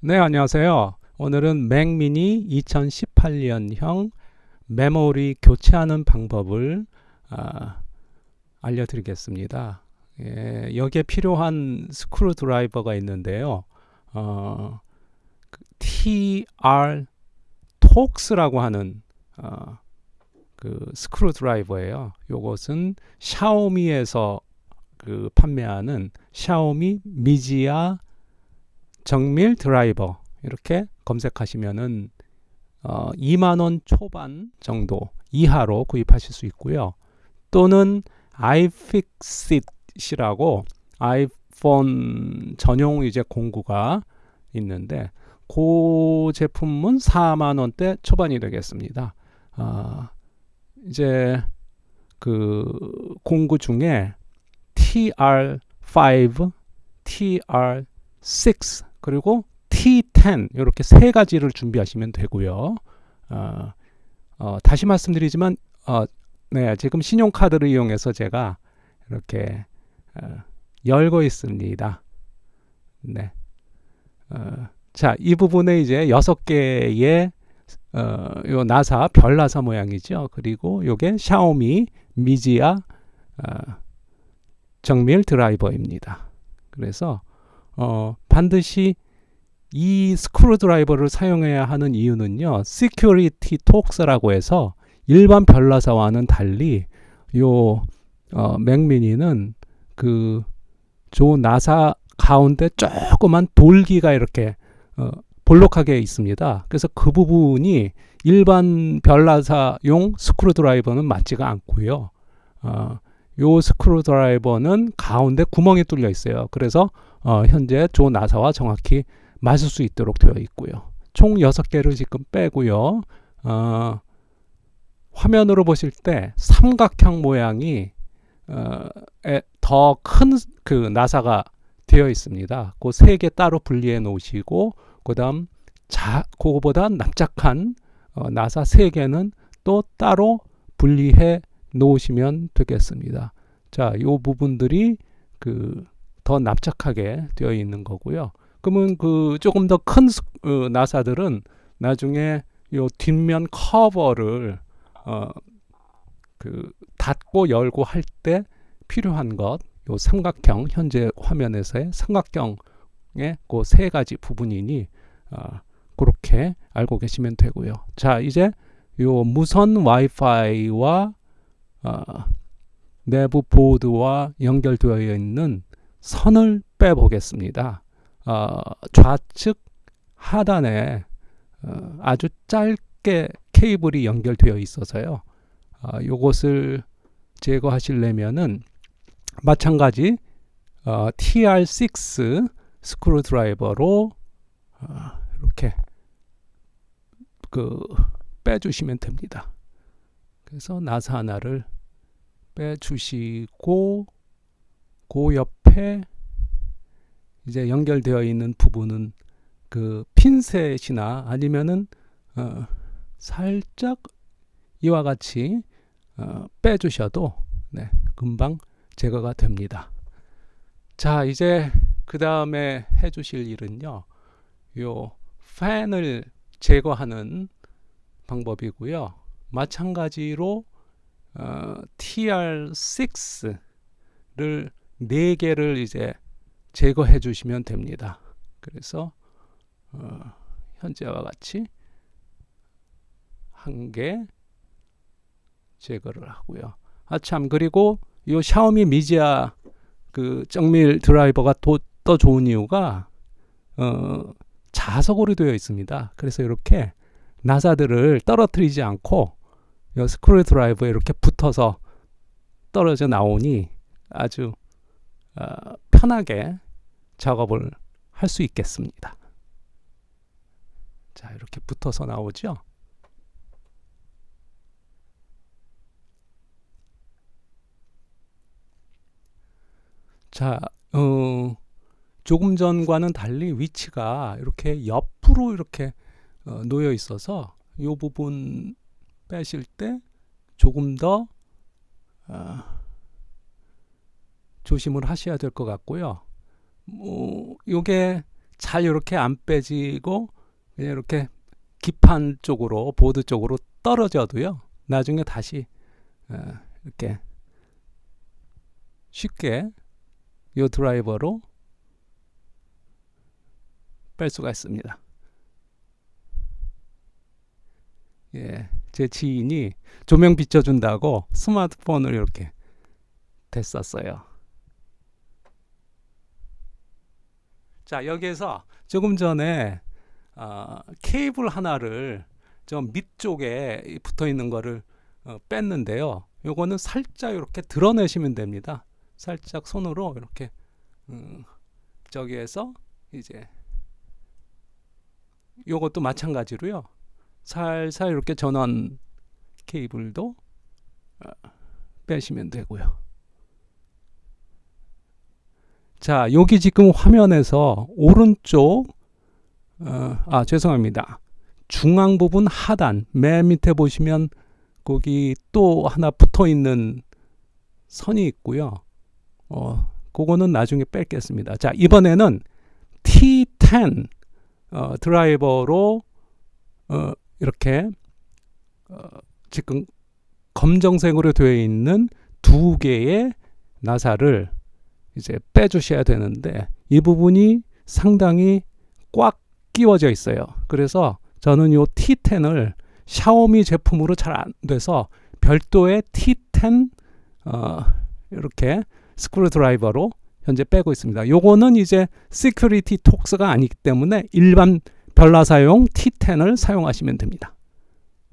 네, 안녕하세요. 오늘은 맥미니 2018년형 메모리 교체하는 방법을 아, 알려드리겠습니다. 예, 여기에 필요한 스크루 드라이버가 있는데요. 어, 그 TR Torx라고 하는 어, 그 스크루 드라이버예요. 이것은 샤오미에서 그 판매하는 샤오미 미지아 정밀 드라이버 이렇게 검색하시면은 어, 2만원 초반 정도 이하로 구입하실 수 있고요. 또는 iFixit이라고 아이폰 전용 이제 공구가 있는데 그 제품은 4만 원대 초반이 되겠습니다. 아, 이제 그 공구 중에 TR5, TR6 그리고 T10 이렇게 세 가지를 준비하시면 되고요. 어, 어, 다시 말씀드리지만 어, 네, 지금 신용카드를 이용해서 제가 이렇게 어, 열고 있습니다. 네. 어, 자, 이 부분에 이제 여섯 개의 어, 요 나사 별 나사 모양이죠. 그리고 요게 샤오미 미지아 어, 정밀 드라이버입니다. 그래서 어, 반드시 이 스크루 드라이버를 사용해야 하는 이유는요. Security Talks라고 해서 일반 별나사와는 달리 요 어, 맥미니는 그 좋은 나사 가운데 조그만 돌기가 이렇게 어, 볼록하게 있습니다. 그래서 그 부분이 일반 별나사용 스크루 드라이버는 맞지가 않고요. 어, 요 스크루 드라이버는 가운데 구멍이 뚫려 있어요. 그래서 어, 현재 조 나사와 정확히 맞을 수 있도록 되어 있고요. 총 6개를 지금 빼고요. 어, 화면으로 보실 때 삼각형 모양이 어, 더큰 그 나사가 되어 있습니다. 그 세 개 따로 분리해 놓으시고 그다음 자 그거보다 납작한 어, 나사 세 개는 또 따로 분리해 놓으시면 되겠습니다. 자, 요 부분들이 그 더 납작하게 되어 있는 거고요. 그러면 그 조금 더큰 어, 나사들은 나중에 요 뒷면 커버를 어, 그 닫고 열고 할 때 필요한 것, 요 삼각형 현재 화면에서의 삼각형의 그 세 가지 부분이니 어, 그렇게 알고 계시면 되고요. 자, 이제 요 무선 와이파이와 어, 내부 보드와 연결되어 있는 선을 빼보겠습니다. 어, 좌측 하단에 어, 아주 짧게 케이블이 연결되어 있어서요. 어, 요것을 제거하시려면은 마찬가지 어, TR6 스크루 드라이버로 어, 이렇게 그 빼주시면 됩니다. 그래서 나사 하나를 빼주시고 그 옆에 이제 연결되어 있는 부분은 그 핀셋이나 아니면은 어, 살짝 이와 같이 어, 빼주셔도 네, 금방 제거가 됩니다. 자 이제 그 다음에 해주실 일은요. 요 팬을 제거하는 방법이고요. 마찬가지로 어, TR6를 4개를 이제 제거해 주시면 됩니다. 그래서 어, 현재와 같이 한 개 제거를 하고요. 아참 그리고 이 샤오미 미지아 그 정밀 드라이버가 또, 또 좋은 이유가 어, 자석으로 되어 있습니다. 그래서 이렇게 나사들을 떨어뜨리지 않고 스크롤 드라이브에 이렇게 붙어서 떨어져 나오니 아주 어, 편하게 작업을 할 수 있겠습니다. 자 이렇게 붙어서 나오죠. 자, 어, 조금 전과는 달리 위치가 이렇게 옆으로 이렇게 어, 놓여 있어서 이 부분 빼실 때 조금 더 어, 조심을 하셔야 될 것 같고요. 뭐, 요게 잘 이렇게 안 빼지고 그냥 이렇게 기판 쪽으로 보드 쪽으로 떨어져도요. 나중에 다시 어, 이렇게 쉽게 이 드라이버로 뺄 수가 있습니다. 예, 제 지인이 조명 비춰준다고 스마트폰을 이렇게 댔었어요. 자, 여기에서 조금 전에 어, 케이블 하나를 좀 밑쪽에 붙어 있는 거를 어, 뺐는데요. 요거는 살짝 이렇게 드러내시면 됩니다. 살짝 손으로 이렇게 음, 저기에서 이제 요것도 마찬가지로요. 살살 이렇게 전원 케이블도 어, 빼시면 되고요. 자, 여기 지금 화면에서 오른쪽 어, 아 죄송합니다. 중앙 부분 하단 맨 밑에 보시면 거기 또 하나 붙어 있는 선이 있고요. 어, 그거는 나중에 뺄겠습니다. 자, 이번에는 T10 어, 드라이버로 어, 이렇게 어, 지금 검정색으로 되어 있는 두 개의 나사를 이제 빼주셔야 되는데 이 부분이 상당히 꽉 끼워져 있어요. 그래서 저는 이 T10을 샤오미 제품으로 잘 안 돼서 별도의 T10 어, 이렇게 스크루 드라이버로 현재 빼고 있습니다. 요거는 이제 security Torx가 아니기 때문에 일반 별나사용 T10을 사용하시면 됩니다.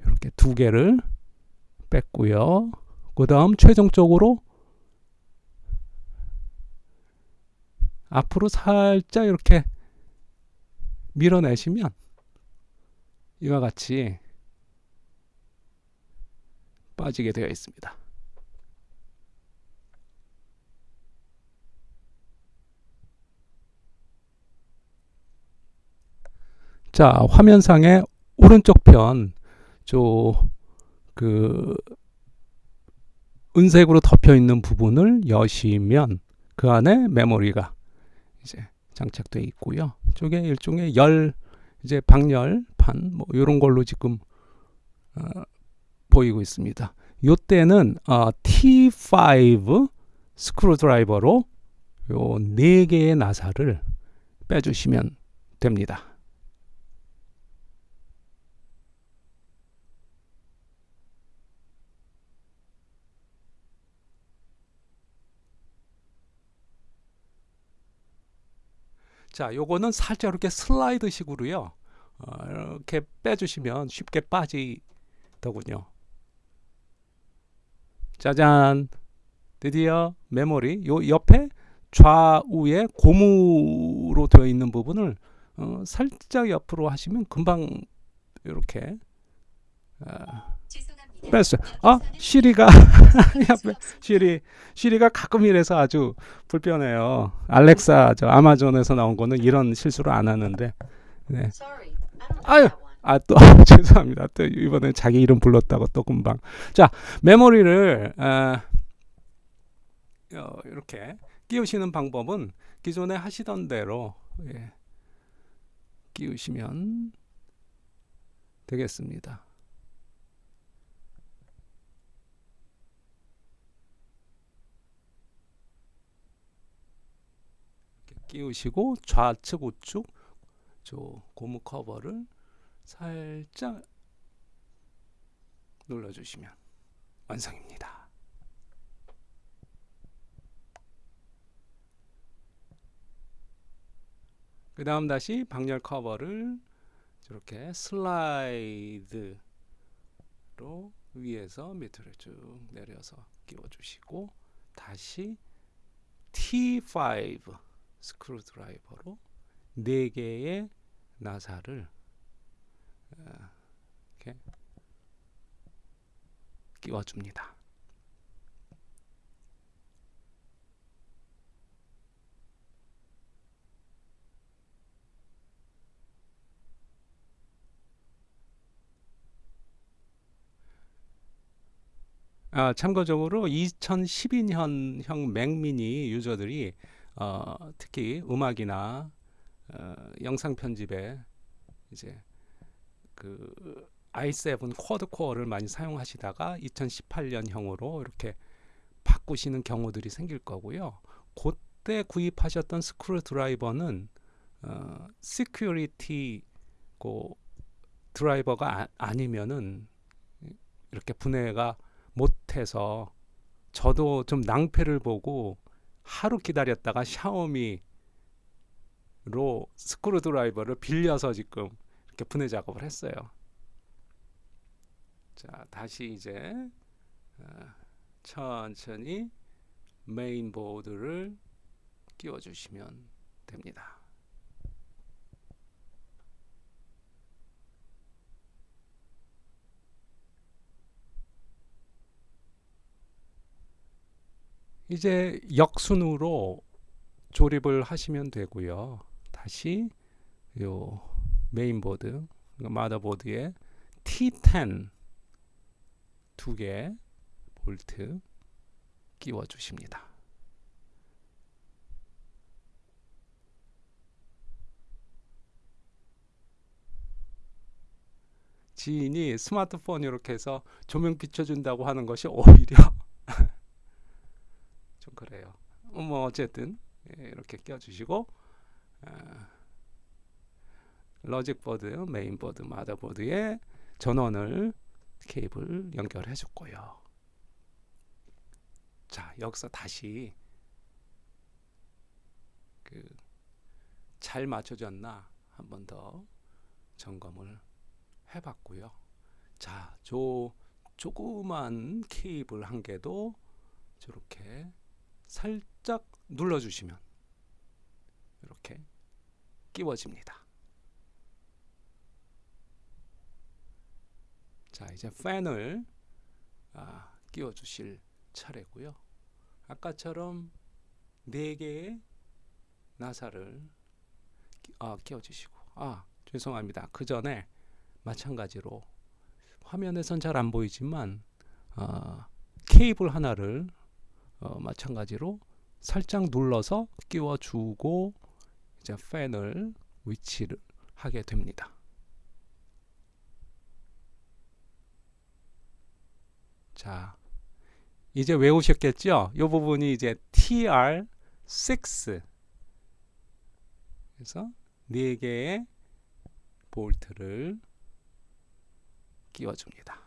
이렇게 두 개를 뺐고요. 그 다음 최종적으로 앞으로 살짝 이렇게 밀어내시면 이와 같이 빠지게 되어 있습니다. 자, 화면상의 오른쪽 편, 저, 그, 은색으로 덮여 있는 부분을 여시면 그 안에 메모리가 이제 장착되어 있고요. 쪽에 일종의 열, 이제 방열 판, 뭐, 이런 걸로 지금, 어, 보이고 있습니다. 요때는, 어, T5 스크루 드라이버로 요 네 개의 나사를 빼주시면 됩니다. 자, 요거는 살짝 이렇게 슬라이드 식으로요. 어, 이렇게 빼주시면 쉽게 빠지더군요. 짜잔! 드디어 메모리 요 옆에 좌우에 고무로 되어 있는 부분을 어, 살짝 옆으로 하시면 금방 이렇게 어, 뺐어요. 아, 시리가 시리 시리가 가끔 이래서 아주 불편해요. 알렉사 저 아마존에서 나온 거는 이런 실수를 안 하는데. 네. 아유. 아, 또, 죄송합니다. 또, 이번에 자기 이름 불렀다고 또 금방. 자, 메모리를, 어, 어, 이렇게 끼우시는 방법은 기존에 하시던 대로, 예, 끼우시면 되겠습니다. 끼우시고 좌측 우측 저 고무 커버를 살짝 눌러주시면 완성입니다. 그 다음 다시 방열 커버를 이렇게 슬라이드로 위에서 밑으로 쭉 내려서 끼워주시고 다시 T5 스크루 드라이버로 4개의 나사를 어, 이렇게 끼워줍니다. 아, 참고적으로 2012년형 맥미니 유저들이 어, 특히 음악이나 어, 영상 편집에 이제 그 i7 quad core를 많이 사용하시다가 2018년형으로 이렇게 바꾸시는 경우들이 생길 거고요. 그때 구입하셨던 스크루 드라이버는 어, security 고 드라이버가 아, 니면은 이렇게 분해가 못해서 저도 좀 낭패를 보고 하루 기다렸다가 샤오미로 스크루 드라이버를 빌려서 지금 이렇게 분해 작업을 했어요. 자, 다시 이제 어, 천천히 메인보드를 끼워 주시면 됩니다. 이제 역순으로 조립을 하시면 되고요. 다시 요 메인보드 마더보드에 T10 두 개 볼트 끼워 주십니다. 지인이 스마트폰 이렇게 해서 조명 비춰준다고 하는 것이 오히려. 뭐 어쨌든 예, 이렇게 껴주시고 아, logic board, 메인 보드, 마더 보드에 전원을 케이블 연결해 줬고요. 자, 여기서 다시 그 잘 맞춰졌나 한 번 더 점검을 해봤고요. 자, 저 조그만 케이블 한 개도 저렇게 살짝 눌러주시면 이렇게 끼워집니다. 자 이제 팬을 아, 끼워 주실 차례고요. 아까처럼 4개의 나사를 아, 끼워 주시고. 아 죄송합니다. 그 전에 마찬가지로 화면에선 잘 안 보이지만 아, 케이블 하나를 어, 마찬가지로 살짝 눌러서 끼워 주고 이제 팬을 위치를 하게 됩니다 자, 이제 외우셨겠죠? 이 부분이 이제 TR6 그래서 네 개의 볼트를 끼워줍니다.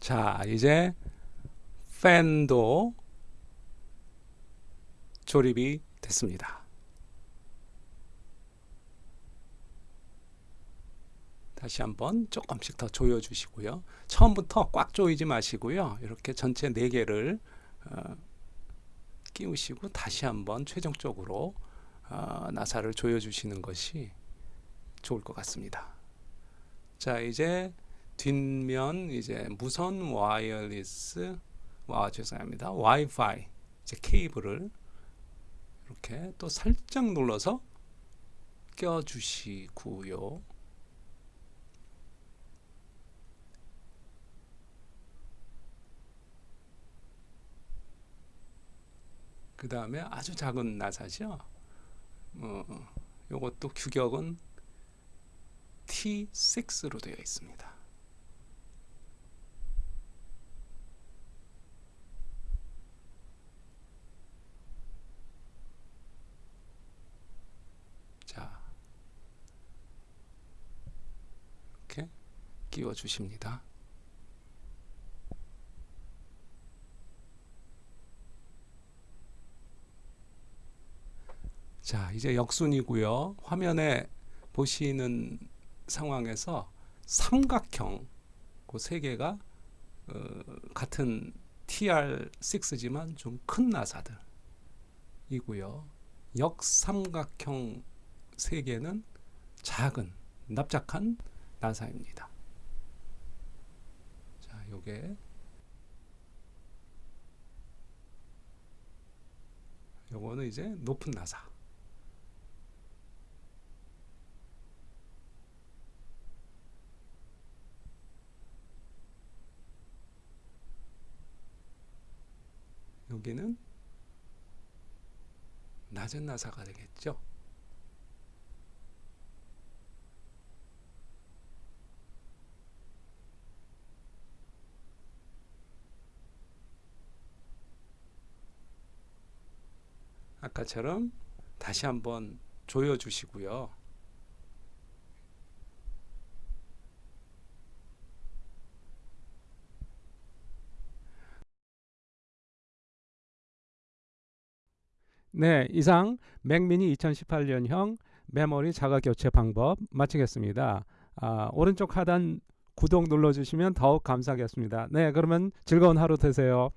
자, 이제 팬도 조립이 됐습니다. 다시 한번 조금씩 더 조여 주시고요. 처음부터 꽉 조이지 마시고요. 이렇게 전체 4개를 어, 끼우시고 다시 한번 최종적으로 어, 나사를 조여 주시는 것이 좋을 것 같습니다. 자, 이제 뒷면 이제 무선 와이어리스 와 죄송합니다. 와이파이 이제 케이블을 이렇게 또 살짝 눌러서 껴 주시고요. 그 다음에 아주 작은 나사죠? 어, 요것도 규격은 T6로 되어 있습니다 끼워 주십니다. 자, 이제 역순이고요. 화면에 보시는 상황에서 삼각형 그 세 개가 어, 같은 TR6지만 좀 큰 나사들이고요. 역삼각형 세 개는 작은 납작한 나사입니다. 자, 요게 요거는 이제 높은 나사. 여기는 낮은 나사가 되겠죠. 아까처럼 다시 한번 조여 주시고요. 네, 이상 맥미니 2018년형 메모리 자가 교체 방법 마치겠습니다. 아, 오른쪽 하단 구독 눌러주시면 더욱 감사하겠습니다. 네, 그러면 즐거운 하루 되세요.